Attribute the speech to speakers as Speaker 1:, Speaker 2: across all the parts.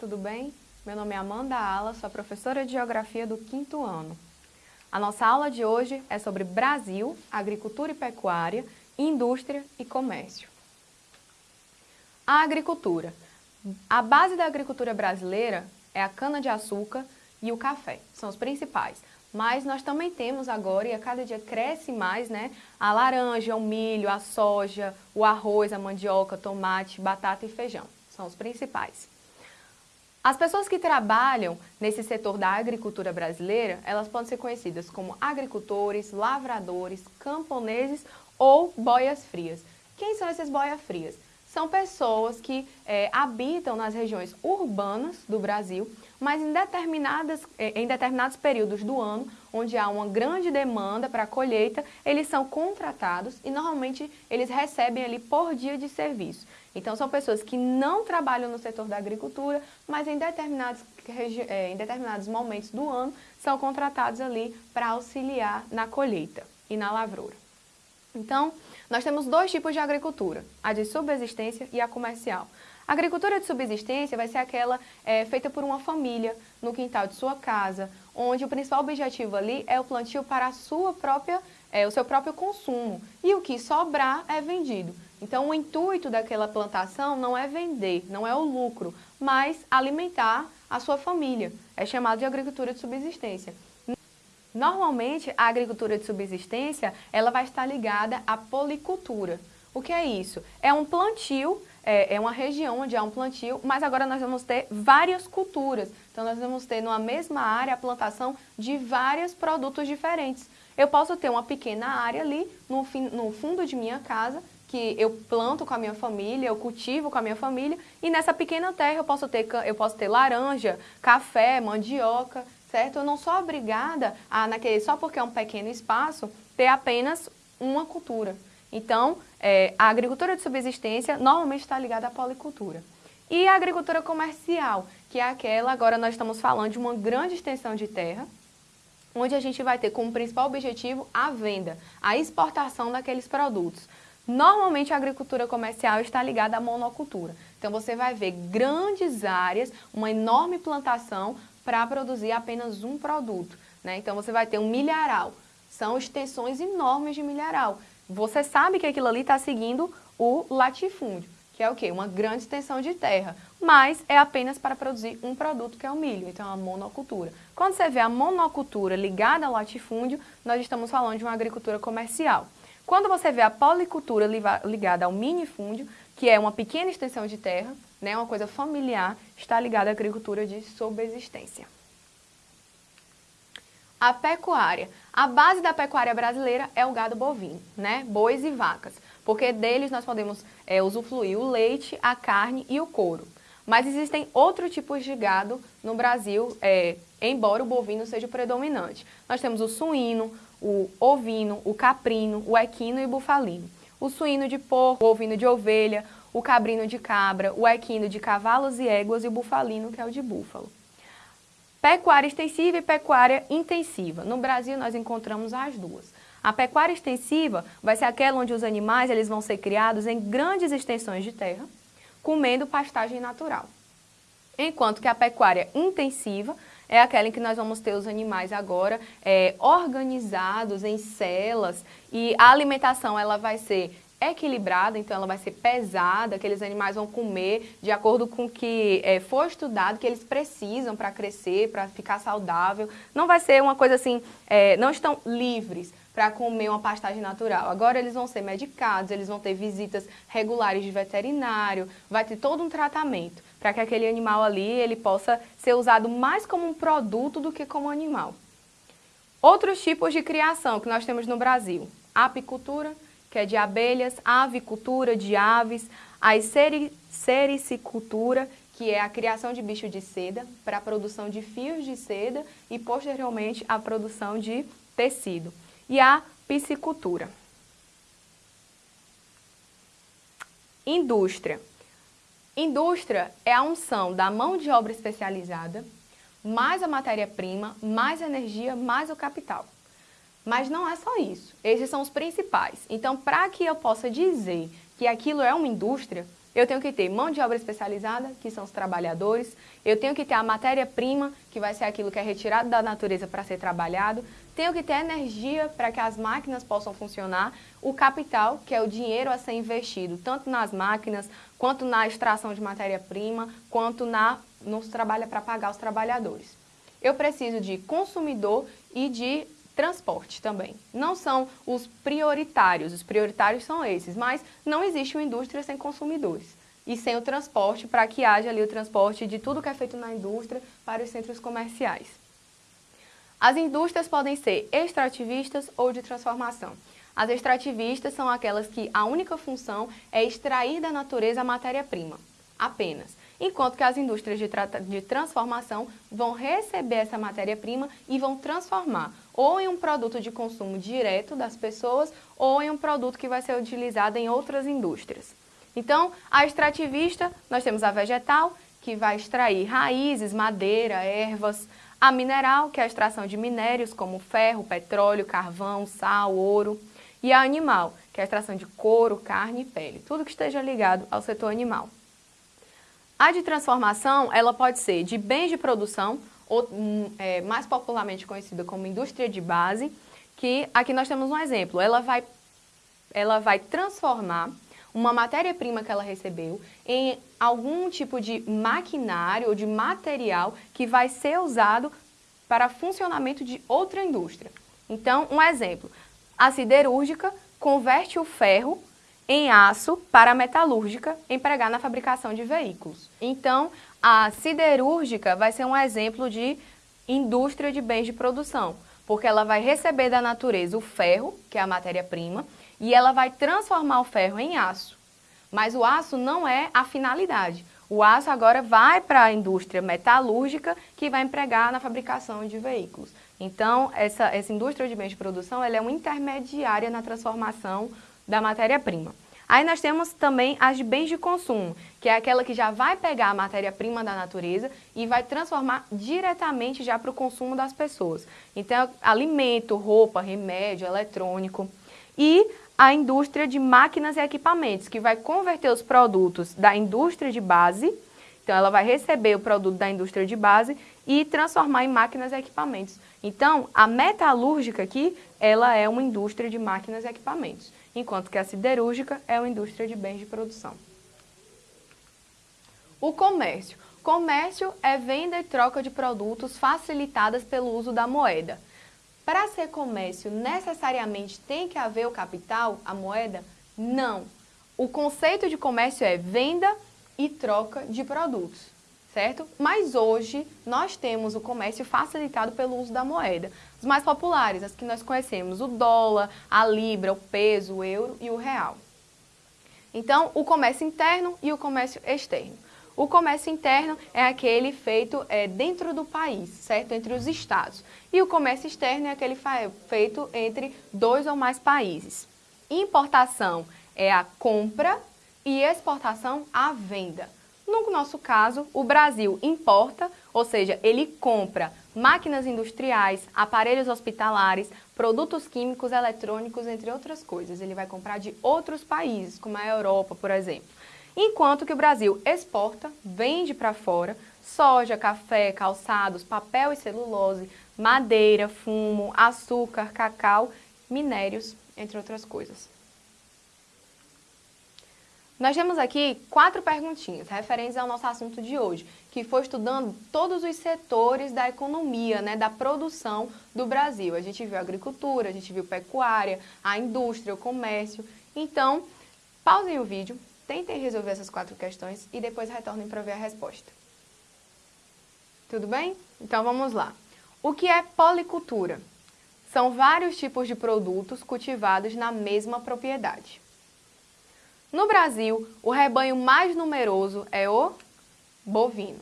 Speaker 1: tudo bem? Meu nome é Amanda Ala, sou professora de Geografia do quinto ano. A nossa aula de hoje é sobre Brasil, agricultura e pecuária, indústria e comércio. A agricultura. A base da agricultura brasileira é a cana-de-açúcar e o café, são os principais. Mas nós também temos agora, e a cada dia cresce mais, né, a laranja, o milho, a soja, o arroz, a mandioca, tomate, batata e feijão. São os principais. As pessoas que trabalham nesse setor da agricultura brasileira, elas podem ser conhecidas como agricultores, lavradores, camponeses ou boias frias. Quem são esses boias frias? São pessoas que é, habitam nas regiões urbanas do Brasil, mas em, determinadas, é, em determinados períodos do ano, onde há uma grande demanda para a colheita, eles são contratados e normalmente eles recebem ali por dia de serviço. Então são pessoas que não trabalham no setor da agricultura, mas em determinados, é, em determinados momentos do ano são contratados ali para auxiliar na colheita e na lavoura. Então, nós temos dois tipos de agricultura, a de subsistência e a comercial. A agricultura de subsistência vai ser aquela é, feita por uma família no quintal de sua casa, onde o principal objetivo ali é o plantio para a sua própria, é, o seu próprio consumo e o que sobrar é vendido. Então o intuito daquela plantação não é vender, não é o lucro, mas alimentar a sua família. É chamado de agricultura de subsistência. Normalmente, a agricultura de subsistência, ela vai estar ligada à policultura. O que é isso? É um plantio, é, é, uma região onde há um plantio, mas agora nós vamos ter várias culturas. Então, nós vamos ter numa mesma área a plantação de vários produtos diferentes. Eu posso ter uma pequena área ali no, no fundo de minha casa, que eu planto com a minha família, eu cultivo com a minha família, e nessa pequena terra eu posso ter, eu posso ter laranja, café, mandioca, certo? Eu não sou obrigada a, naquele, só porque é um pequeno espaço, ter apenas uma cultura. Então, é, a agricultura de subsistência normalmente está ligada à policultura. E a agricultura comercial, que é aquela, agora nós estamos falando de uma grande extensão de terra, onde a gente vai ter como principal objetivo a venda, a exportação daqueles produtos. Normalmente a agricultura comercial está ligada à monocultura. Então você vai ver grandes áreas, uma enorme plantação para produzir apenas um produto. Né? Então você vai ter um milharal, são extensões enormes de milharal. Você sabe que aquilo ali está seguindo o latifúndio, que é o quê? Uma grande extensão de terra, mas é apenas para produzir um produto que é o milho, então é uma monocultura. Quando você vê a monocultura ligada ao latifúndio, nós estamos falando de uma agricultura comercial. Quando você vê a policultura ligada ao minifúndio, que é uma pequena extensão de terra, né, uma coisa familiar, está ligada à agricultura de subsistência. A pecuária. A base da pecuária brasileira é o gado bovino, né? bois e vacas, porque deles nós podemos é, usufruir o leite, a carne e o couro. Mas existem outros tipos de gado no Brasil, é, embora o bovino seja o predominante. Nós temos o suíno, o ovino, o caprino, o equino e o bufalino. O suíno de porco, o ovino de ovelha, o cabrino de cabra, o equino de cavalos e éguas e o bufalino, que é o de búfalo. Pecuária extensiva e pecuária intensiva. No Brasil, nós encontramos as duas. A pecuária extensiva vai ser aquela onde os animais eles vão ser criados em grandes extensões de terra, comendo pastagem natural. Enquanto que a pecuária intensiva é aquela em que nós vamos ter os animais agora é, organizados em celas e a alimentação ela vai ser equilibrada, então ela vai ser pesada, aqueles animais vão comer de acordo com o que é, foi estudado, que eles precisam para crescer, para ficar saudável. Não vai ser uma coisa assim, é, não estão livres para comer uma pastagem natural. Agora eles vão ser medicados, eles vão ter visitas regulares de veterinário, vai ter todo um tratamento para que aquele animal ali ele possa ser usado mais como um produto do que como animal. Outros tipos de criação que nós temos no Brasil, apicultura, que é de abelhas, avicultura de aves, a sericicultura, que é a criação de bicho de seda para a produção de fios de seda e posteriormente a produção de tecido. E a piscicultura. Indústria. Indústria é a unção da mão de obra especializada, mais a matéria-prima, mais a energia, mais o capital. Mas não é só isso, esses são os principais. Então, para que eu possa dizer que aquilo é uma indústria, eu tenho que ter mão de obra especializada, que são os trabalhadores, eu tenho que ter a matéria-prima, que vai ser aquilo que é retirado da natureza para ser trabalhado, tenho que ter energia para que as máquinas possam funcionar, o capital, que é o dinheiro a ser investido, tanto nas máquinas, quanto na extração de matéria-prima, quanto na, nos trabalha para pagar os trabalhadores. Eu preciso de consumidor e de transporte também. Não são os prioritários, os prioritários são esses, mas não existe uma indústria sem consumidores. E sem o transporte, para que haja ali o transporte de tudo que é feito na indústria para os centros comerciais. As indústrias podem ser extrativistas ou de transformação. As extrativistas são aquelas que a única função é extrair da natureza a matéria-prima, apenas enquanto que as indústrias de, de transformação vão receber essa matéria-prima e vão transformar ou em um produto de consumo direto das pessoas ou em um produto que vai ser utilizado em outras indústrias. Então, a extrativista, nós temos a vegetal, que vai extrair raízes, madeira, ervas, a mineral, que é a extração de minérios como ferro, petróleo, carvão, sal, ouro, e a animal, que é a extração de couro, carne e pele, tudo que esteja ligado ao setor animal. A de transformação, ela pode ser de bens de produção, ou hum, é, mais popularmente conhecida como indústria de base, que aqui nós temos um exemplo. Ela vai, ela vai transformar uma matéria-prima que ela recebeu em algum tipo de maquinário ou de material que vai ser usado para funcionamento de outra indústria. Então, um exemplo, a siderúrgica converte o ferro em aço para a metalúrgica empregar na fabricação de veículos. Então, a siderúrgica vai ser um exemplo de indústria de bens de produção, porque ela vai receber da natureza o ferro, que é a matéria-prima, e ela vai transformar o ferro em aço. Mas o aço não é a finalidade. O aço agora vai para a indústria metalúrgica que vai empregar na fabricação de veículos. Então, essa, essa indústria de bens de produção ela é uma intermediária na transformação da matéria-prima. Aí nós temos também as de bens de consumo, que é aquela que já vai pegar a matéria-prima da natureza e vai transformar diretamente já para o consumo das pessoas. Então, alimento, roupa, remédio, eletrônico. E a indústria de máquinas e equipamentos, que vai converter os produtos da indústria de base, então ela vai receber o produto da indústria de base e transformar em máquinas e equipamentos. Então, a metalúrgica aqui, ela é uma indústria de máquinas e equipamentos enquanto que a siderúrgica é uma indústria de bens de produção. O comércio. Comércio é venda e troca de produtos facilitadas pelo uso da moeda. Para ser comércio, necessariamente tem que haver o capital, a moeda? Não. O conceito de comércio é venda e troca de produtos certo? Mas hoje nós temos o comércio facilitado pelo uso da moeda. Os mais populares, as que nós conhecemos, o dólar, a libra, o peso, o euro e o real. Então, o comércio interno e o comércio externo. O comércio interno é aquele feito é, dentro do país, certo? Entre os estados. E o comércio externo é aquele feito entre dois ou mais países. Importação é a compra e exportação a venda. No nosso caso, o Brasil importa, ou seja, ele compra máquinas industriais, aparelhos hospitalares, produtos químicos, eletrônicos, entre outras coisas. Ele vai comprar de outros países, como a Europa, por exemplo. Enquanto que o Brasil exporta, vende para fora, soja, café, calçados, papel e celulose, madeira, fumo, açúcar, cacau, minérios, entre outras coisas. Nós temos aqui quatro perguntinhas referentes ao nosso assunto de hoje, que foi estudando todos os setores da economia, né, da produção do Brasil. A gente viu a agricultura, a gente viu pecuária, a indústria, o comércio. Então, pausem o vídeo, tentem resolver essas quatro questões e depois retornem para ver a resposta. Tudo bem? Então vamos lá. O que é policultura? São vários tipos de produtos cultivados na mesma propriedade. No Brasil, o rebanho mais numeroso é o bovino.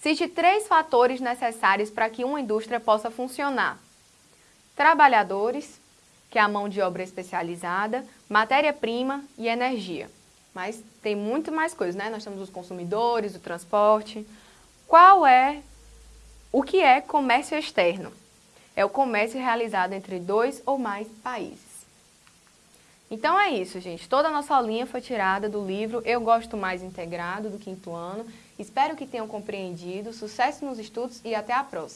Speaker 1: Cite três fatores necessários para que uma indústria possa funcionar. Trabalhadores, que é a mão de obra especializada, matéria-prima e energia. Mas tem muito mais coisas, né? Nós temos os consumidores, o transporte. Qual é, o que é comércio externo? É o comércio realizado entre dois ou mais países. Então é isso, gente. Toda a nossa aulinha foi tirada do livro Eu Gosto Mais Integrado, do quinto ano. Espero que tenham compreendido. Sucesso nos estudos e até a próxima!